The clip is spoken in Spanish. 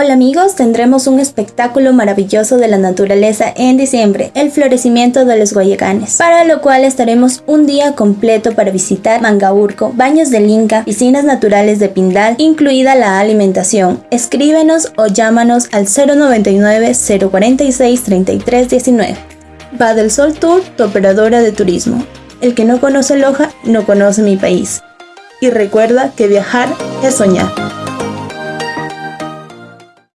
Hola amigos, tendremos un espectáculo maravilloso de la naturaleza en diciembre, el florecimiento de los guayacanes, para lo cual estaremos un día completo para visitar Mangaurco, baños del Inca, piscinas naturales de Pindal, incluida la alimentación. Escríbenos o llámanos al 099 046 3319. Va del Sol Tour, tu operadora de turismo. El que no conoce Loja, no conoce mi país. Y recuerda que viajar es soñar.